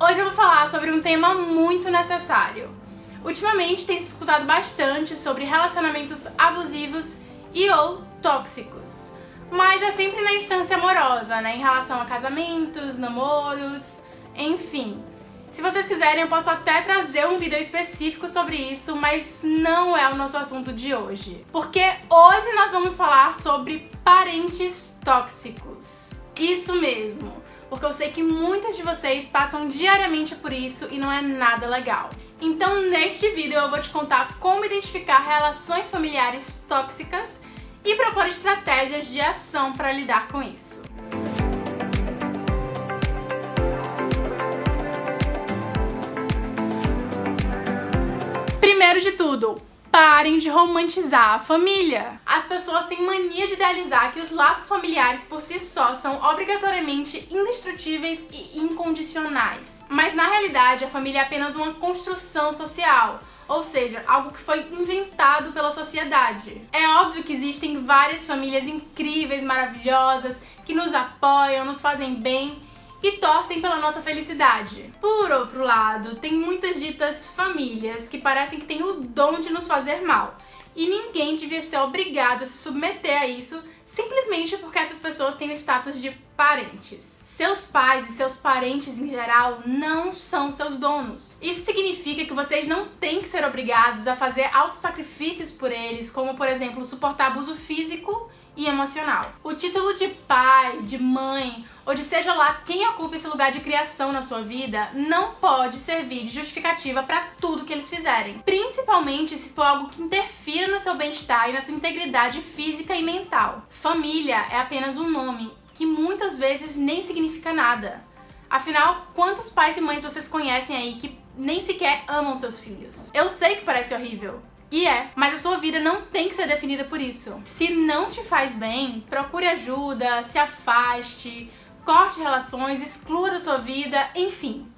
Hoje eu vou falar sobre um tema muito necessário. Ultimamente tem se escutado bastante sobre relacionamentos abusivos e ou tóxicos. Mas é sempre na instância amorosa, né? Em relação a casamentos, namoros, enfim. Se vocês quiserem, eu posso até trazer um vídeo específico sobre isso, mas não é o nosso assunto de hoje. Porque hoje nós vamos falar sobre parentes tóxicos. Isso mesmo, porque eu sei que muitos de vocês passam diariamente por isso e não é nada legal. Então neste vídeo eu vou te contar como identificar relações familiares tóxicas e propor estratégias de ação para lidar com isso. Primeiro de tudo, parem de romantizar a família. As pessoas têm mania de idealizar que os laços familiares por si só são obrigatoriamente indestrutíveis e incondicionais. Mas na realidade, a família é apenas uma construção social, ou seja, algo que foi inventado pela sociedade. É óbvio que existem várias famílias incríveis, maravilhosas, que nos apoiam, nos fazem bem e torcem pela nossa felicidade. Por outro lado, tem muitas ditas famílias que parecem que têm o dom de nos fazer mal. E ninguém devia ser obrigado a se submeter a isso simplesmente porque essas pessoas têm o status de parentes. Seus pais e seus parentes em geral não são seus donos. Isso significa que vocês não têm que ser obrigados a fazer autossacrifícios por eles, como por exemplo suportar abuso físico e emocional. O título de pai, de mãe ou de seja lá quem ocupa esse lugar de criação na sua vida não pode servir de justificativa para tudo que eles fizerem. Principalmente se for algo que interfira no seu bem-estar e na sua integridade física e mental. Família é apenas um nome que muitas vezes nem significa nada. Afinal, quantos pais e mães vocês conhecem aí que nem sequer amam seus filhos? Eu sei que parece horrível, e é, mas a sua vida não tem que ser definida por isso. Se não te faz bem, procure ajuda, se afaste, corte relações, exclua da sua vida, enfim.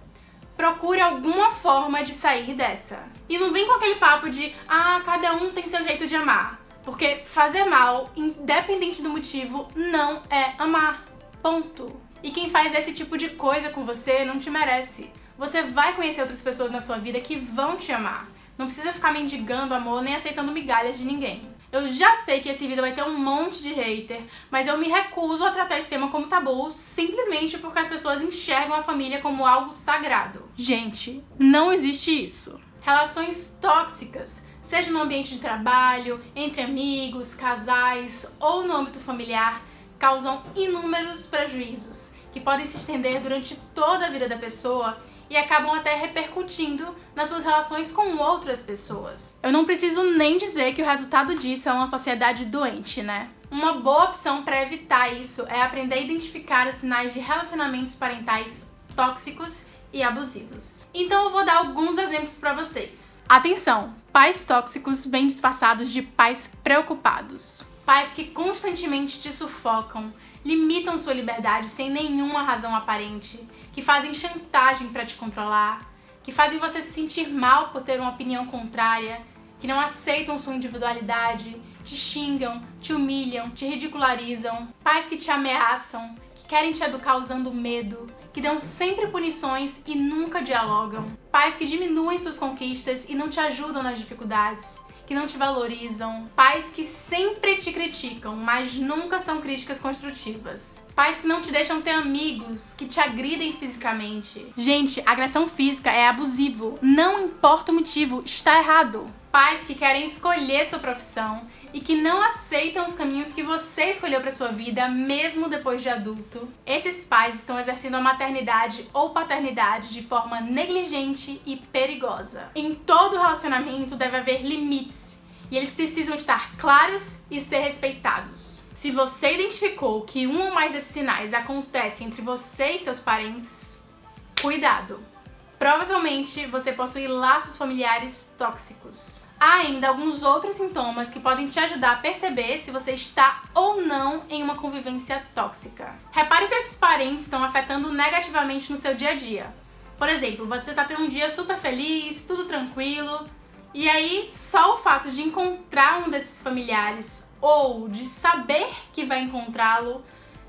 Procure alguma forma de sair dessa. E não vem com aquele papo de, ah, cada um tem seu jeito de amar. Porque fazer mal, independente do motivo, não é amar. Ponto. E quem faz esse tipo de coisa com você não te merece. Você vai conhecer outras pessoas na sua vida que vão te amar. Não precisa ficar mendigando amor nem aceitando migalhas de ninguém. Eu já sei que esse vídeo vai ter um monte de hater, mas eu me recuso a tratar esse tema como tabu simplesmente porque as pessoas enxergam a família como algo sagrado. Gente, não existe isso. Relações tóxicas, seja no ambiente de trabalho, entre amigos, casais ou no âmbito familiar, causam inúmeros prejuízos que podem se estender durante toda a vida da pessoa e acabam até repercutindo nas suas relações com outras pessoas. Eu não preciso nem dizer que o resultado disso é uma sociedade doente, né? Uma boa opção para evitar isso é aprender a identificar os sinais de relacionamentos parentais tóxicos e abusivos. Então eu vou dar alguns exemplos para vocês. Atenção! Pais tóxicos bem disfarçados de pais preocupados. Pais que constantemente te sufocam, limitam sua liberdade sem nenhuma razão aparente, que fazem chantagem para te controlar, que fazem você se sentir mal por ter uma opinião contrária, que não aceitam sua individualidade, te xingam, te humilham, te ridicularizam, pais que te ameaçam, que querem te educar usando medo, que dão sempre punições e nunca dialogam, pais que diminuem suas conquistas e não te ajudam nas dificuldades, que não te valorizam, pais que sempre te criticam, mas nunca são críticas construtivas, pais que não te deixam ter amigos, que te agridem fisicamente. Gente, agressão física é abusivo, não importa o motivo, está errado pais que querem escolher sua profissão e que não aceitam os caminhos que você escolheu para sua vida, mesmo depois de adulto. Esses pais estão exercendo a maternidade ou paternidade de forma negligente e perigosa. Em todo relacionamento deve haver limites e eles precisam estar claros e ser respeitados. Se você identificou que um ou mais desses sinais acontecem entre você e seus parentes, cuidado! Provavelmente você possui laços familiares tóxicos. Há ainda alguns outros sintomas que podem te ajudar a perceber se você está ou não em uma convivência tóxica. Repare se esses parentes estão afetando negativamente no seu dia a dia. Por exemplo, você está tendo um dia super feliz, tudo tranquilo, e aí só o fato de encontrar um desses familiares ou de saber que vai encontrá-lo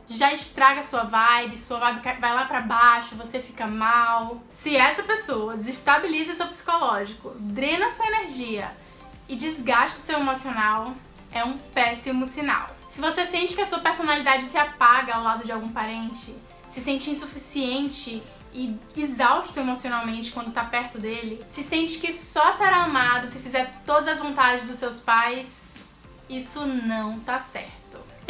já estraga sua vibe, sua vibe vai lá pra baixo, você fica mal. Se essa pessoa desestabiliza seu psicológico, drena sua energia e desgasta seu emocional, é um péssimo sinal. Se você sente que a sua personalidade se apaga ao lado de algum parente, se sente insuficiente e exausto emocionalmente quando tá perto dele, se sente que só será amado se fizer todas as vontades dos seus pais, isso não tá certo.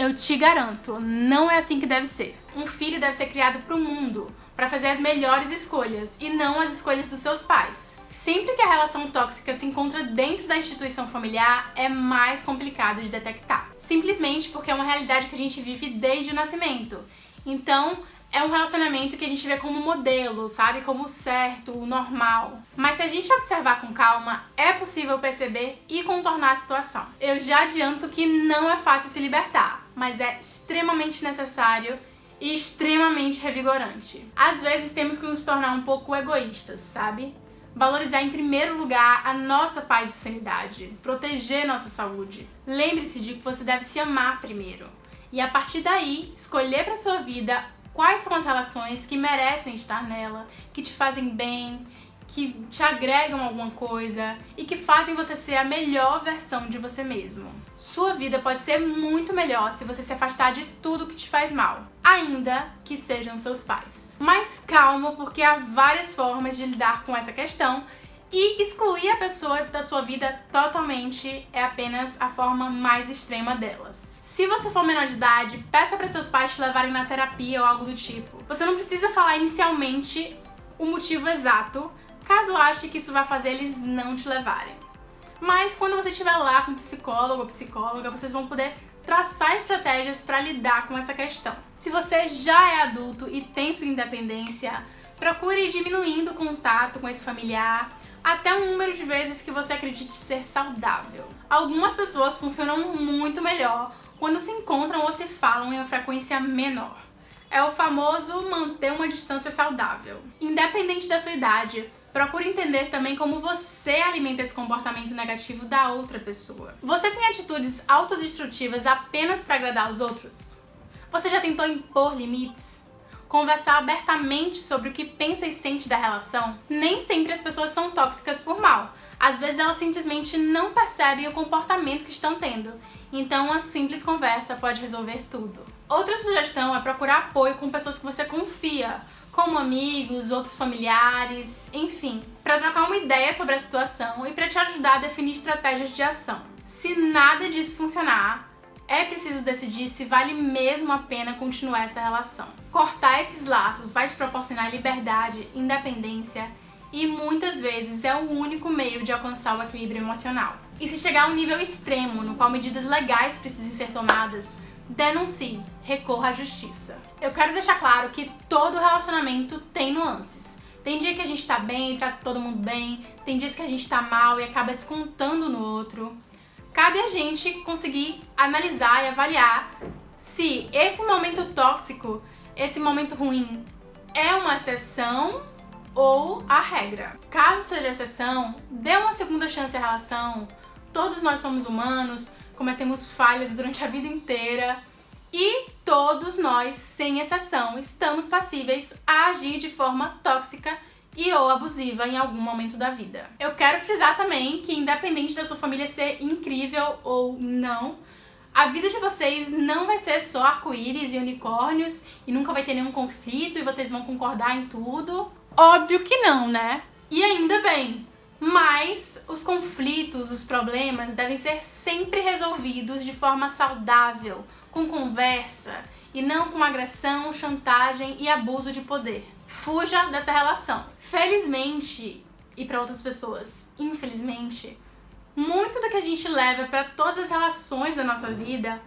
Eu te garanto, não é assim que deve ser. Um filho deve ser criado pro mundo, para fazer as melhores escolhas e não as escolhas dos seus pais. Sempre que a relação tóxica se encontra dentro da instituição familiar, é mais complicado de detectar. Simplesmente porque é uma realidade que a gente vive desde o nascimento. Então, é um relacionamento que a gente vê como modelo, sabe? Como certo, o normal. Mas se a gente observar com calma, é possível perceber e contornar a situação. Eu já adianto que não é fácil se libertar, mas é extremamente necessário e extremamente revigorante. Às vezes temos que nos tornar um pouco egoístas, sabe? Valorizar em primeiro lugar a nossa paz e sanidade, proteger nossa saúde. Lembre-se de que você deve se amar primeiro. E a partir daí, escolher para sua vida Quais são as relações que merecem estar nela, que te fazem bem, que te agregam alguma coisa e que fazem você ser a melhor versão de você mesmo. Sua vida pode ser muito melhor se você se afastar de tudo que te faz mal, ainda que sejam seus pais. Mas calma, porque há várias formas de lidar com essa questão e excluir a pessoa da sua vida totalmente é apenas a forma mais extrema delas. Se você for menor de idade, peça para seus pais te levarem na terapia ou algo do tipo. Você não precisa falar inicialmente o motivo exato, caso ache que isso vai fazer eles não te levarem. Mas quando você estiver lá com psicólogo ou psicóloga, vocês vão poder traçar estratégias para lidar com essa questão. Se você já é adulto e tem sua independência, procure ir diminuindo o contato com esse familiar até um número de vezes que você acredite ser saudável. Algumas pessoas funcionam muito melhor quando se encontram ou se falam em uma frequência menor. É o famoso manter uma distância saudável. Independente da sua idade, procure entender também como você alimenta esse comportamento negativo da outra pessoa. Você tem atitudes autodestrutivas apenas para agradar os outros? Você já tentou impor limites? Conversar abertamente sobre o que pensa e sente da relação? Nem sempre as pessoas são tóxicas por mal. Às vezes elas simplesmente não percebem o comportamento que estão tendo então uma simples conversa pode resolver tudo. Outra sugestão é procurar apoio com pessoas que você confia, como amigos, outros familiares, enfim, para trocar uma ideia sobre a situação e para te ajudar a definir estratégias de ação. Se nada disso funcionar, é preciso decidir se vale mesmo a pena continuar essa relação. Cortar esses laços vai te proporcionar liberdade, independência e muitas vezes é o único meio de alcançar o equilíbrio emocional. E se chegar a um nível extremo, no qual medidas legais precisem ser tomadas, denuncie, recorra à justiça. Eu quero deixar claro que todo relacionamento tem nuances. Tem dia que a gente tá bem, trata todo mundo bem, tem dias que a gente tá mal e acaba descontando no outro. Cabe a gente conseguir analisar e avaliar se esse momento tóxico, esse momento ruim, é uma exceção ou a regra. Caso seja exceção, dê uma segunda chance à relação. Todos nós somos humanos, cometemos falhas durante a vida inteira e todos nós, sem exceção, estamos passíveis a agir de forma tóxica e ou abusiva em algum momento da vida. Eu quero frisar também que independente da sua família ser incrível ou não, a vida de vocês não vai ser só arco-íris e unicórnios e nunca vai ter nenhum conflito e vocês vão concordar em tudo. Óbvio que não, né? E ainda bem. Mas os conflitos, os problemas devem ser sempre resolvidos de forma saudável, com conversa e não com agressão, chantagem e abuso de poder. Fuja dessa relação. Felizmente, e para outras pessoas, infelizmente, muito do que a gente leva para todas as relações da nossa vida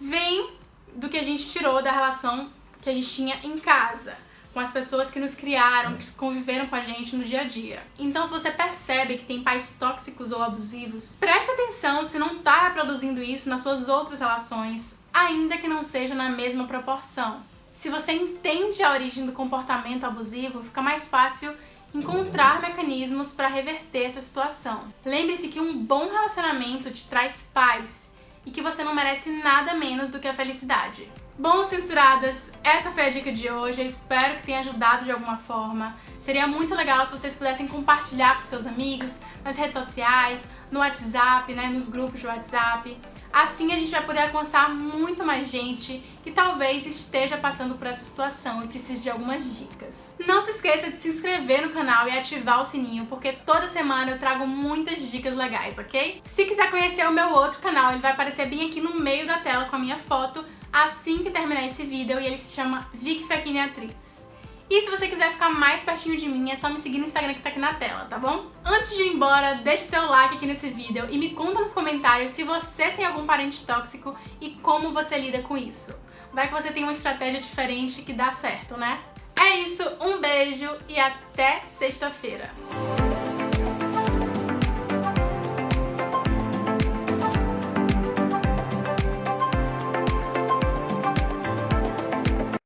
vem do que a gente tirou da relação que a gente tinha em casa com as pessoas que nos criaram, que conviveram com a gente no dia a dia. Então, se você percebe que tem pais tóxicos ou abusivos, preste atenção se não está reproduzindo isso nas suas outras relações, ainda que não seja na mesma proporção. Se você entende a origem do comportamento abusivo, fica mais fácil encontrar mecanismos para reverter essa situação. Lembre-se que um bom relacionamento te traz paz e que você não merece nada menos do que a felicidade. Bom, censuradas, essa foi a dica de hoje. Eu espero que tenha ajudado de alguma forma. Seria muito legal se vocês pudessem compartilhar com seus amigos, nas redes sociais, no WhatsApp, né, nos grupos de WhatsApp. Assim a gente vai poder alcançar muito mais gente que talvez esteja passando por essa situação e precise de algumas dicas. Não se esqueça de se inscrever no canal e ativar o sininho, porque toda semana eu trago muitas dicas legais, ok? Se quiser conhecer o meu outro canal, ele vai aparecer bem aqui no meio da tela com a minha foto assim que terminar esse vídeo e ele se chama Vicky Fekini Atriz. E se você quiser ficar mais pertinho de mim, é só me seguir no Instagram que tá aqui na tela, tá bom? Antes de ir embora, deixe seu like aqui nesse vídeo e me conta nos comentários se você tem algum parente tóxico e como você lida com isso. Vai que você tem uma estratégia diferente que dá certo, né? É isso, um beijo e até sexta-feira!